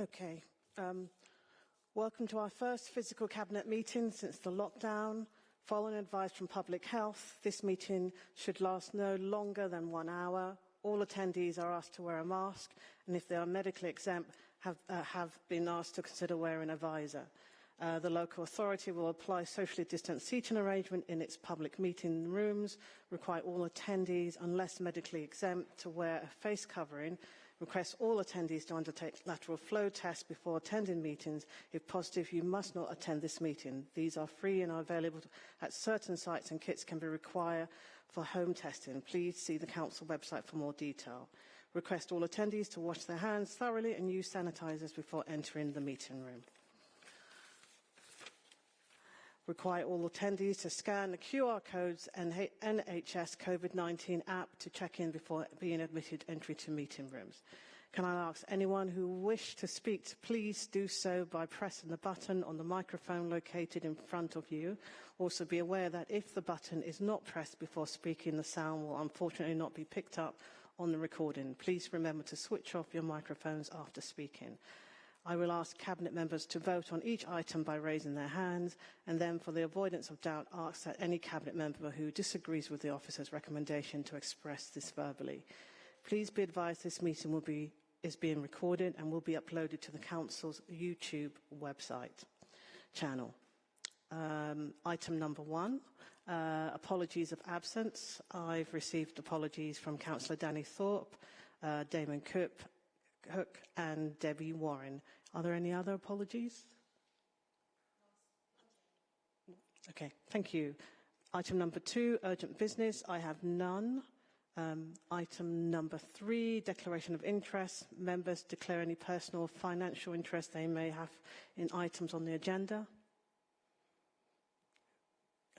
Okay. Um, welcome to our first physical cabinet meeting since the lockdown. Following advice from Public Health, this meeting should last no longer than one hour. All attendees are asked to wear a mask, and if they are medically exempt, have, uh, have been asked to consider wearing a visor. Uh, the local authority will apply socially distanced seating arrangement in its public meeting rooms, require all attendees, unless medically exempt, to wear a face covering, request all attendees to undertake lateral flow tests before attending meetings. If positive, you must not attend this meeting. These are free and are available at certain sites and kits can be required for home testing. Please see the council website for more detail. Request all attendees to wash their hands thoroughly and use sanitizers before entering the meeting room require all attendees to scan the QR codes and NHS COVID-19 app to check in before being admitted entry to meeting rooms. Can I ask anyone who wish to speak to please do so by pressing the button on the microphone located in front of you. Also be aware that if the button is not pressed before speaking, the sound will unfortunately not be picked up on the recording. Please remember to switch off your microphones after speaking. I will ask Cabinet members to vote on each item by raising their hands, and then for the avoidance of doubt, ask that any Cabinet member who disagrees with the officer's recommendation to express this verbally. Please be advised this meeting will be, is being recorded and will be uploaded to the Council's YouTube website channel. Um, item number one, uh, apologies of absence. I've received apologies from Councillor Danny Thorpe, uh, Damon Coop, Hook and Debbie Warren. Are there any other apologies? Okay, thank you. Item number two, urgent business. I have none. Um, item number three, declaration of interest. Members declare any personal or financial interest they may have in items on the agenda.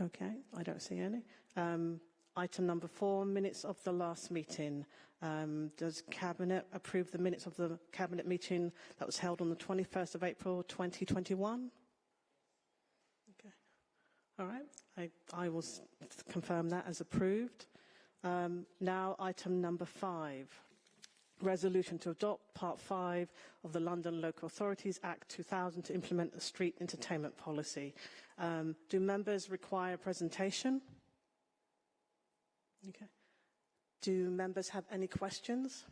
Okay, I don't see any. Um, Item number four, minutes of the last meeting. Um, does Cabinet approve the minutes of the Cabinet meeting that was held on the 21st of April 2021? Okay. All right. I, I will confirm that as approved. Um, now, item number five. Resolution to adopt Part 5 of the London Local Authorities Act 2000 to implement the street entertainment policy. Um, do members require a presentation? Okay. Do members have any questions?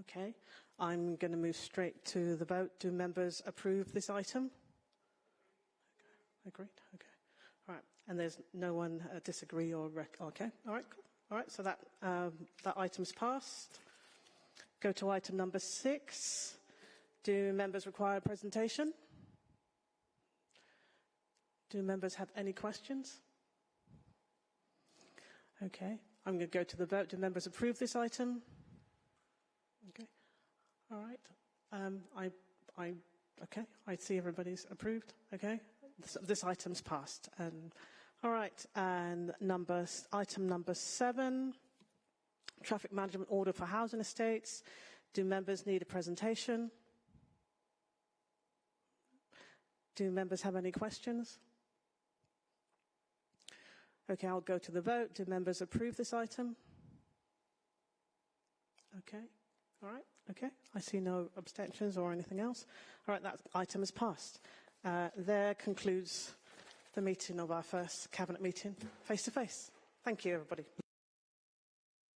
Okay. I'm going to move straight to the vote. Do members approve this item? Okay. Agreed? Okay. All right. And there's no one uh, disagree or rec- okay. All right. Cool. All right. So that um, that item's passed. Go to item number six. Do members require a presentation? Do members have any questions? Okay, I'm going to go to the vote. Do members approve this item? Okay, all right. Um, I, I, okay, I see everybody's approved. Okay, this, this item's passed. And all right, and number item number seven, traffic management order for housing estates. Do members need a presentation? Do members have any questions? Okay, I'll go to the vote. Do members approve this item? Okay, all right, okay. I see no abstentions or anything else. All right, that item is passed. Uh, there concludes the meeting of our first Cabinet meeting face to face. Thank you, everybody.